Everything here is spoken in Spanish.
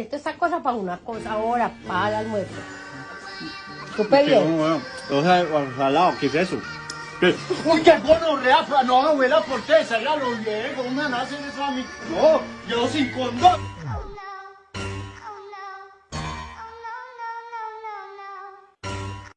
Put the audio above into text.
Esto es cosa para una cosa ahora, para el almuerzo. ¿Supe bien? O sea, salado, ¿qué es eso? ¿Qué? Uy, qué gonorrea, pa- no, abuela, por qué? Salga los viejos, ¿cómo me van a mí? No, yo sin condón.